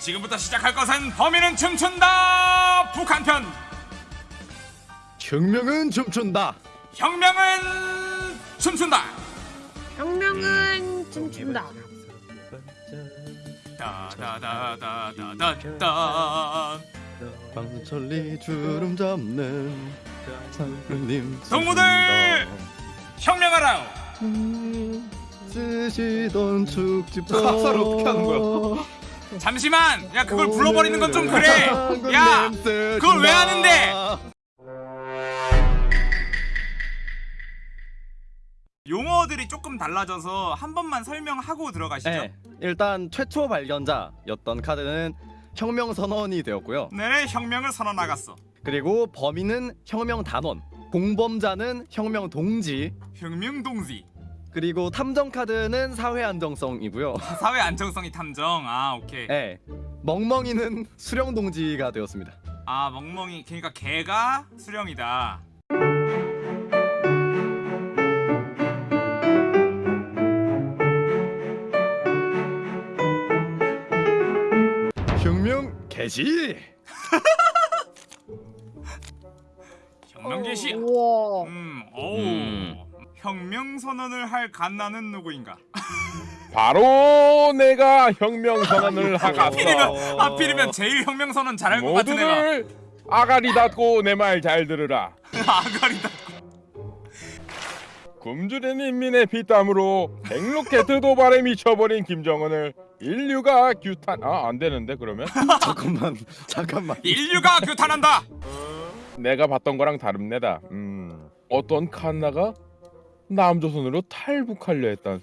지금부터 시작할 것은 범인은 춤춘다 북한편 혁명은 춤춘다. 혁명은 춤춘다 혁명은 춤춘다. 따다다다다다다 방천리 주름 잡는 상님. 동무들! 혁명하라 쓰시던 축집도 가사를 어떻게 하는 거야? 잠시만! 야 그걸 불러버리는 건 좀 그래! 야 그걸 왜 하는데? 용어들이 조금 달라져서 한 번만 설명하고 들어가시죠. 네, 일단 최초 발견자였던 카드는 혁명 선언이 되었고요. 네 혁명을 선언하갔어. 그리고 범인은 혁명 단원, 공범자는 혁명 동지, 혁명 동지 그리고 탐정 카드는 사회 안정성이고요. 사회 안정성이 탐정 아 오케이 네, 멍멍이는 수령 동지가 되었습니다. 아 멍멍이 그러니까 개가 수령이다 혁명 개시. 혁명 개시. 음 오우 음. 혁명 선언을 할 갓나는 누구인가? 바로 내가 혁명 선언을 하갔어. 하필이면 하필이면 제일 혁명 선언 잘할 것 같은 애가. 모두들 아가리 닫고 내 말 잘 들으라. 아가리다 굶주린 인민의 피땀으로 백로켓 도발에 미쳐버린 김정은을 인류가 규탄 아 안 되는데 그러면? 잠깐만, 잠깐만. 인류가 규탄한다! 내가 봤던 거랑 다릅니다. 음 어떤 칸나가 남조선으로 탈북하려 했던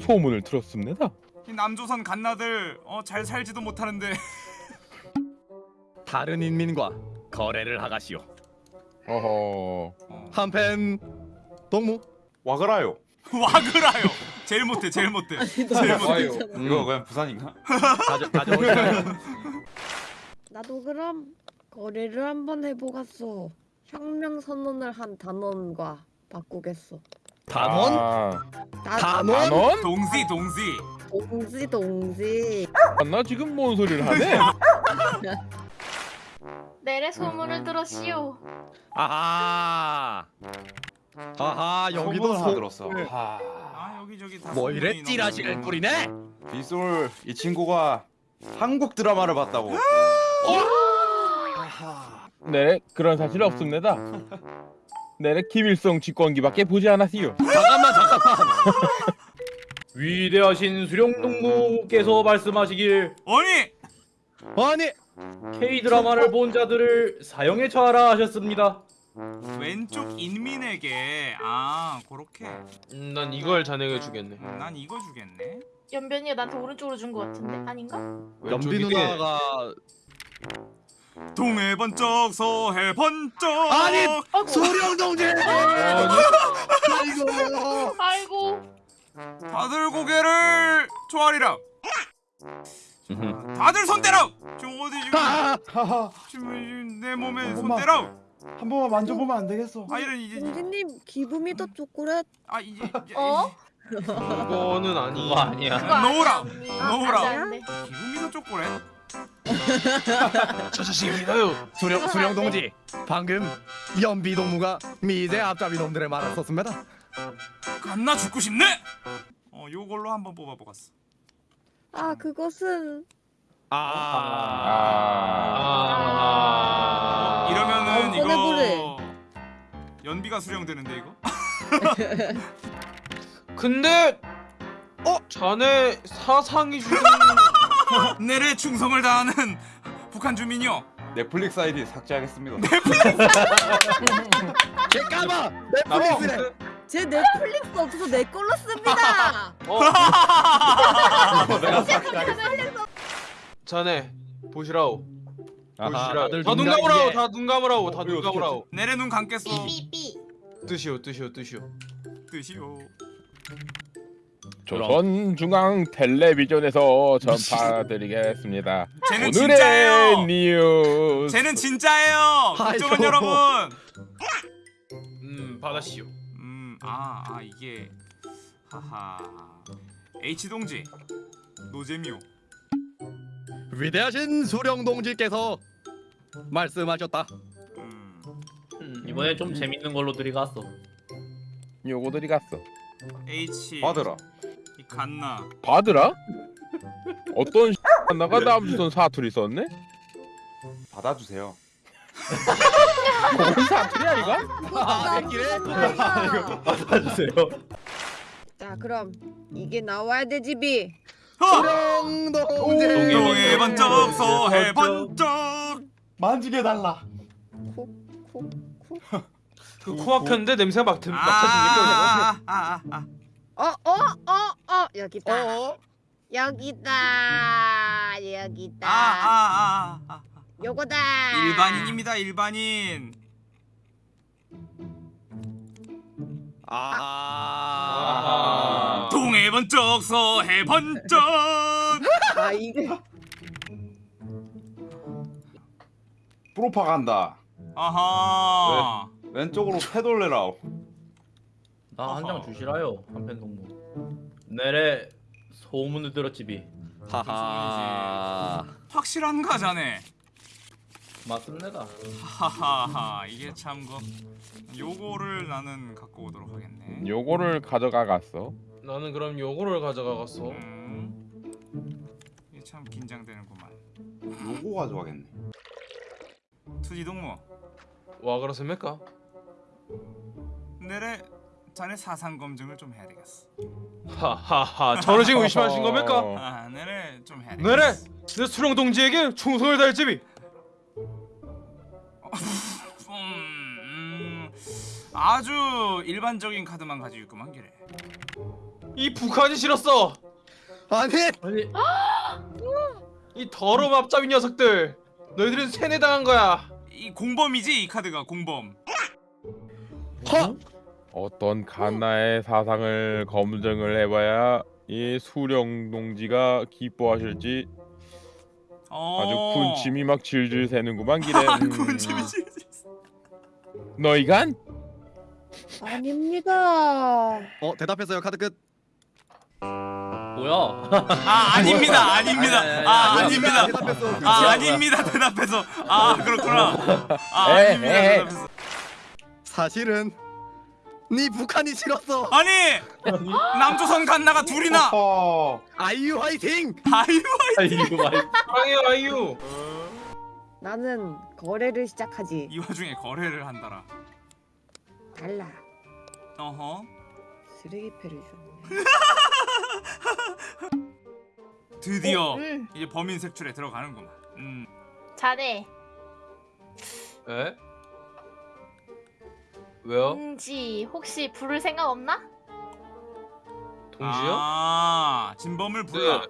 소문을 들었습니다 이 남조선 갓나들 어, 잘 살지도 못하는데 다른 인민과 거래를 하가시오. 어허 한펜 동무. 와그라요. 와그라요 제일 못해 제일 못해 제일 못해. 이거 그냥 부산인가? 가져 가져오시나요? 나도 그럼 거래를 한번 해보겠어. 혁명 선언을 한 단원과 바꾸겠어. 단원? 아, 나 단원? 단원? 동시 동시 동지 동지. 나 지금 뭔 소리를 하네 내래 소문을 들었시오. 아하. 아하 여기도 소문을 하나 소... 들었어. 하. 아 여기저기 다 뭐 이래 소문이 찌라시를 너무- 뿌리네? 빗솔 이 친구가 한국 드라마를 봤다고. 네 그런 사실 없습니다 네 김일성 직권기밖에 보지 않았시요. 잠깐만 잠깐만. 위대하신 수령동무께서 말씀하시길. 아니! 아니 K 드라마를 본 자들을 사형에 처하라 하셨습니다. 왼쪽 인민에게. 아 그렇게. 음, 난 이걸 자네가 주겠네. 음, 난 이거 주겠네. 연변이가 나한테 오른쪽으로 준 것 같은데. 아닌가? 연비 누나가 동해 번쩍 서해 번쩍 아니! 아이고, 소령 동지. 아이고. 아이고. 다들 고개를 조아리라 다들 손 대라 지금 어디 지금 아! 지금 내 몸에 손 엄마. 대라 한 번만 만져보면 안 되겠어. 아 이런 이제 동지님 기분이 더 초콜릿. 아 이제 이제- 어? 그거는 아니. 그거 아니야. 놓으라. 놓으라. 안 돼. 기분이도 초콜릿 저 자식입니다요. 수령 수령 동지. 방금 연비 동무가 미제 앞잡이 놈들의 말을 썼습니다. 갔나 죽고 싶네 어 요걸로 한번 뽑아보겠어 아 그것은 아. 아... 아. 이러면은 어, 이거 보내보내. 연비가 수령되는데 이거 근데 어 자네 사상이 주는 내래 충성을 다하는 북한 주민이요 넷플릭스 아이디 삭제하겠습니다. 개 까봐. 넷플릭스래. 제 넷플릭스 없어서 내 걸로 씁니다. 어 내가 삭제하겠습니다. 자네 보시라오. 보시라. 다눈 감으라오. 다 눈 감으라오. 다 어, 눈 감으라오. 내래 눈 감겠어 삐삐삐. 뜨시오 뜨시오 뜨시오. 뜻이요 조선 중앙 텔레비전에서 전파드리겠습니다. 쟤는 오늘의 진짜예요 뉴스. 쟤는 진짜예요. 국정원 여러분 음 받아시오. 음아 아 이게 하하 H 동지 노잼이요 위대하신 수령 동지께서 말씀하셨다. 음. 음, 이번에 좀 재밌는 걸로 들이갔어. 요거 들이 갔어. H 받으라. 이 갓나 받으라? 어떤 나가 다음 주선 사투리 썼네? 받아주세요. 그건 사투리야 이거? 아, 새끼네. 받아주세요. 자 그럼 이게 나와야 돼 집이. 동지. 동해 번쩍 서해 번쩍 만지게 달라. 콕콕콕. 그 코 막혔는데 냄새가 막, 드, 막 터집니까? 아아아 아, 어 어 어 어 여기 있다. 어? 여기다 여기다. 아, 아, 아, 아. 요거다. 일반인입니다 일반인 아. 동해 번쩍 서해 번쩍 아 이게 프로파간다. 아하 왼쪽으로 패돌레라오. 나 한 장 주시라요. 한편 동무. 내래 소문을 들었지비. 하하. 확실한가 자네 맞습니다. 하하하 이게 참거 요거를 나는 갖고 오도록 하겠네 요거를 가져가 갔어. 나는 그럼 요거를 가져가갔어. 음 이게 참 긴장되는구만 요거 가져가겠네. 투지 동무 와 그렇습니까? 내래 자네 사상 검증을 좀 해야 되겠어 하하하. 저를 지금 의심하신 겁니까? 어. 아 내래 좀 해야 내래 되겠어 내 수령 동지에게 충성을 다할 집이. 음, 음, 아주 일반적인 카드만 가지고 있구만 기래 이 북한이 싫었어. 아니. 아니 이 더러운 앞잡이 녀석들. 너희들은 세뇌당한 거야. 이 공범이지 이 카드가 공범 허. 어떤 갓나의 사상을 검증을 해봐야 이 수령 동지가 기뻐하실지 어... 아주 군침이 막 질질 새는구만 기래. 아, 음. 군침이지 너희간? 아닙니다. 어 대답했어요 카드 끝. 뭐야? 아 아닙니다 아닙니다 아 아닙니다 대답했어. 아 아닙니다 대답해서 아 그렇구나 아 아닙니다. 대답해서 사실은 네 북한이 싫었어. 아니 남조선 갓나가 둘이나 어. 아이유 화이팅. 아유 이거 말. 사랑해요 아이유. 나는 거래를 시작하지. 이 와중에 거래를 한다라 달라. 어허 쓰레기패를 줬네. 드디어 음, 이제 범인 색출에 들어가는구만 음 자네 에? 왜요? 동지 혹시 부를 생각 없나? 동지요? 아 진범을 불러 네.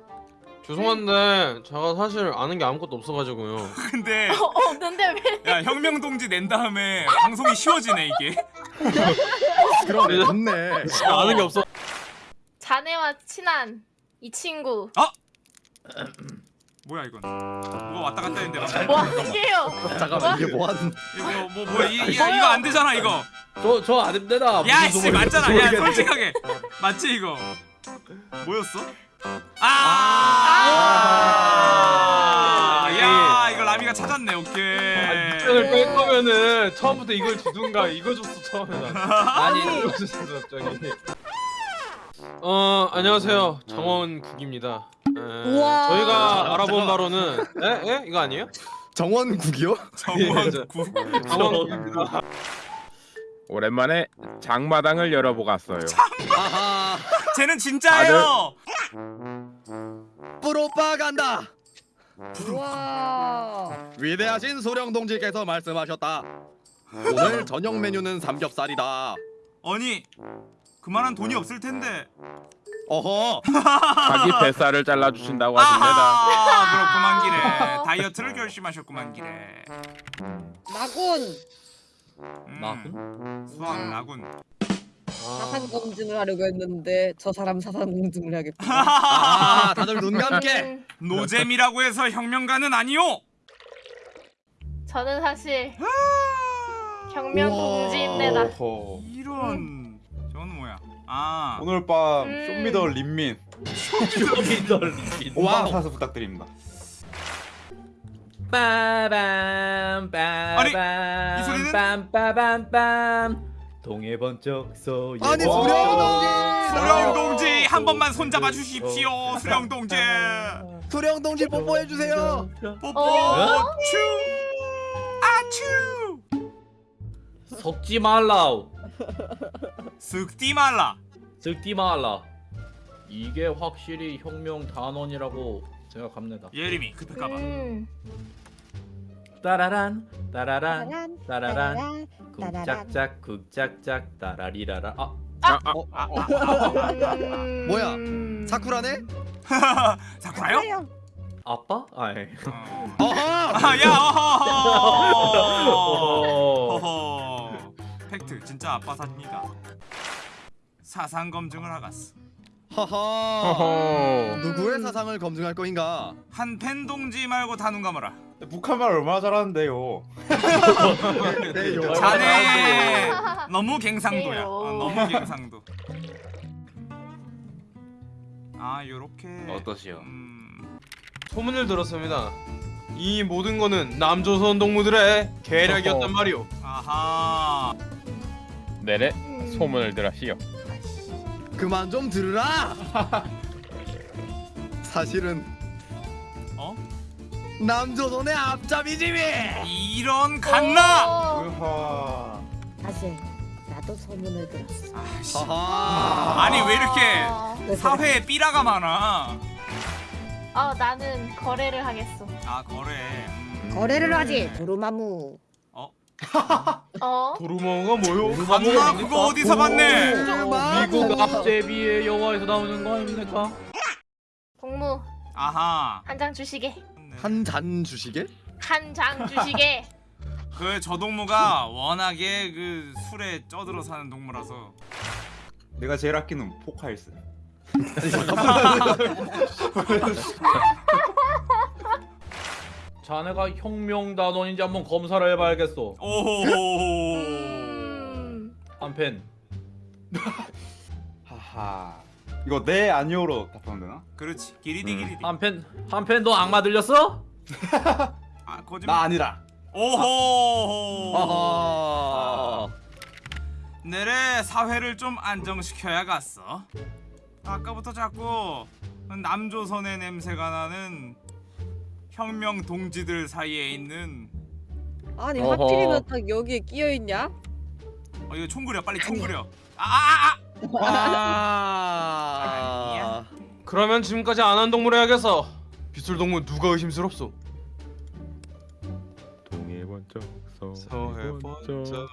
죄송한데 제가 사실 아는 게 아무것도 없어가지고요. 근데 어, 없는데 왜? 야 혁명 동지 낸 다음에 방송이 쉬워지네 이게 그러네 좋네. 아는 게 없어. 자네와 친한 이 친구 뭐야 이건 뭐가 왔다 갔다 했는데 막. 뭐 하게요? 잠깐만 이게 뭐 하는? 이거 뭐뭐 이, 이, 이거 안 되잖아 이거 저저 아닙니다. 야씨 맞잖아 야. 솔직하게 맞지 이거 뭐였어? 아! 아! 야 이거 라미가 찾았네 오케이 입장을 뺄 거면은 처음부터 이걸 주든가 이거 줬어 처음에는. 아니 이거 줬어 갑자기. 어 안녕하세요 정원국입니다. 에, 우와. 저희가 알아본 바로는 에? 에? 이거 아니에요? 정원국이요? 정원 예, 구 정원국입니다. 오랜만에 장마당을 열어보갔어요. 아하. 쟤는 진짜예요 프로파간다. 우와. 위대하신 소령 동지께서 말씀하셨다. 오늘 저녁 메뉴는 삼겹살이다. 아니 그만한 돈이 없을 텐데 어허. 자기 뱃살을 잘라주신다고 하십니다. 아하 그렇구만 기래 다이어트를 결심하셨구만 기래 나군. 음, 나군? 수학 나군 사상 검증을 하려고 했는데 저 사람 사상 검증을 해야겠다. 아 다들 눈 감게. 음, 노잼이라고 해서 혁명가는 아니오 저는 사실 혁명 동지입니다. 오호. 이런 아. 오늘 밤 음. 쇼미더 린민. 쇼미더 와우. 본방 사수 부탁드립니다. 빠밤 아니, 빠밤 이 소리는? 빰빠밤빰 동해 번쩍 서 아니 수령 동지! 수령 동지 한 번만 손잡아 주십시오 수령 동지. 수령 동지 뽀뽀해 주세요. 뽀뽀 어? 추 아추 섞지 말라 쓱디 말라 섞지 말라 이게 확실히 혁명 단원이라고 생각합니다 예림이 급할까봐 음. 따라란 따라란 따라란. 쿵짝짝 쿵짝짝 따라리라라 아 음. 뭐야? 사쿠라네? 사쿠라요? 아빠? 아이 어. 어허 아, 야 어허 어. 어허 팩트 진짜 아빠 사진이다 사상 검증을 하갔어 허허 허허. 누구의 사상을 검증할 거인가 한 팬 동지 말고 다 눈 감아라 북한말 얼마나 잘하는데요. 네, 요. 자네 너무 갱상도야. 어, 너무 갱상도 아 요렇게 어떠시오? 음, 소문을 들었습니다. 이 모든 거는 남조선 동무들의 계략이었단 말이오. 아하 내래 음. 소문을 들었시오. 그만 좀 들으라 사실은 어? 남조선의 앞잡이지미 이런 갓나 어. 으하. 사실 나도 소문을 들었어. 아씨 아니 왜 이렇게 어. 사회에 삐라가 많아 어, 나는 거래를 하겠어. 아 거래 음. 거래를 하지 도루마무. 어? 도루멍가 뭐요? 갓나 그거 어디서 봤네 미국 앞제비의 영화에서 나오는 거 아닙니까? 동무 아하 한 장 주시게. 한 잔 주시게? 한 장 주시게. 그 저 동무가 워낙에 그 술에 쪄들어 사는 동무라서 내가 제일 아끼는 포카일스. 자네가 혁명 단원인지 한번 검사를 해봐야겠어. 오호 음. 한펜 하하. 이거 네 아니오로 답하면 되나? 그렇지 기리디 음. 기리디 한펜 한펜 너 악마 들렸어? 아 거짓말 나 아니라. 오호 허허 내래 사회를 좀 안정시켜야겠어 아까부터 자꾸 남조선의 냄새가 나는 혁명 동지들 사이에 있는 아니 어허. 하필이면 딱 여기에 끼어 있냐? 어 이거 총 그려 빨리 총 그려 아아아 아 그러면 지금까지 안 한 동물 해야겠어. 빗술 동무 누가 의심스럽소? 동해 번쩍 서해 번쩍.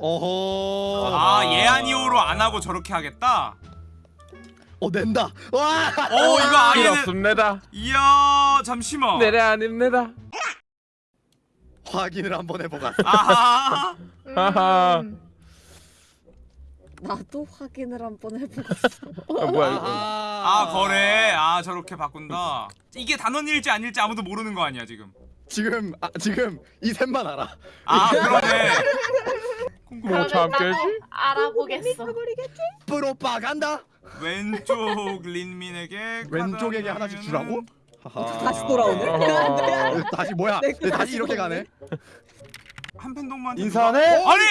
어허 아 예안이오로 안 하고 저렇게 하겠다 어 낸다. 와! 오 이거 아예는 그렇습니다. 이야 잠시만. 내래 아닙니다. 확인을 한번 해보가 아하. 음. 나도 확인을 한번 해보고 아, 뭐야 이거? 아 거래. 아 저렇게 바꾼다. 이게 단원일지 아닐지 아무도 모르는 거 아니야 지금. 지금 아, 지금 이 셋만 알아. 아 그러네 뭐참 그러면 나도 깨지? 알아보겠어. 프로파간다 왼쪽 린민에게 왼쪽에게 하나씩 한 주라고? 다시 돌아오네. 어허. 다시 뭐야 내왜 다시 이렇게 가네 한편 동무한테 인사하네? 누가- 아니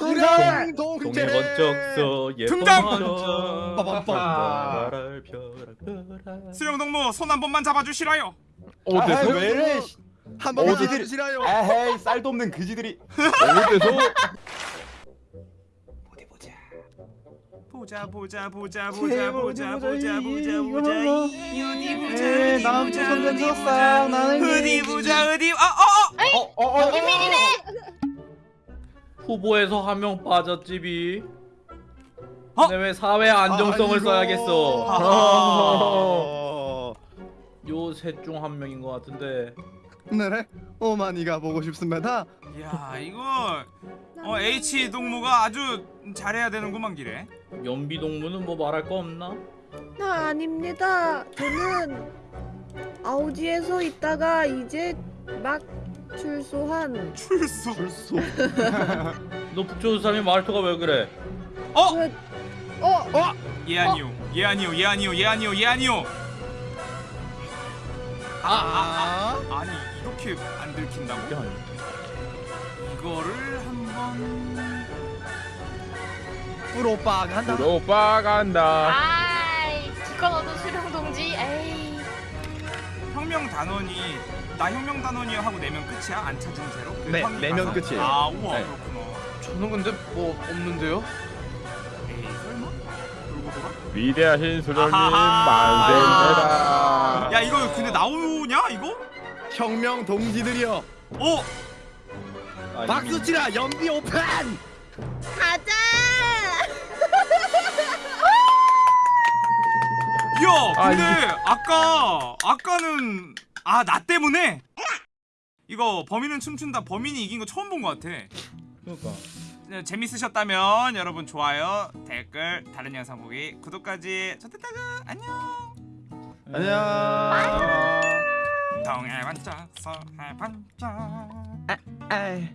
수령 동해 동제 번쩍 서 예쁜 등장! 번쩍 빠밤빰. 아. 별을 펴라 펴라 수령 동무 손 한 번만 잡아주시라요 어디서? 왜 이래? 한 번만 해주시라요 에헤이 쌀도 없는 그지들이. 어디서? 어디 보자 보자 보자 보자 보자 보자 보자 보자 보자 어디 보자 어디 보자 어디 보자. 어디 보자 어디. 아어어. 어어 후보에서 한 명 빠졌지비. 어? 근데 왜 사회 안정성을 아이고. 써야겠어? 어. 요셋 중 한 명인 것 같은데. 네. 오마니가 보고 싶습니다. 야 이거 어 H 동무가 아주 잘해야 되는구만 기래 연비 동무는 뭐 말할 거 없나? 나 아닙니다. 저는 아우지에서 있다가 이제 막 출소한. 출소. 불소. 너 북조선 사람이 말투가 왜 그래? 어? 어? 예 아니오 예아니오 예아니오 예아니오 예아니오 아, 아니 이렇게 안 들킨다고? 이거를 한 번 프로빠 간다. 프로빠 간다. 아이 기껏 얻은 수령 동지. 에이. 혁명 단원이 나 혁명 단원이요 하고 내면 끝이야? 안 찾은 채로? 그 네, 내면? 끝이에요. 아 우와 네. 그렇구나. 저는 근데 뭐 없는데요? 에이 설마? 돌고 돌아? 위대하신 수령님. 만세입니다. 야 이거 근데 나오냐 이거? 혁명 동지들이여. 어? 박수 치라 연비 오픈. 가자. 야 아, 근데 아까 아까는 아 나 때문에 이거 범인은 춤춘다 범인이 이긴 거 처음 본것 같아 그러니까. 네, 재밌으셨다면 여러분 좋아요 댓글 다른 영상 보기 구독까지 좋댔다가 안녕 안녕. 동해 반짝 서해 반짝 에이.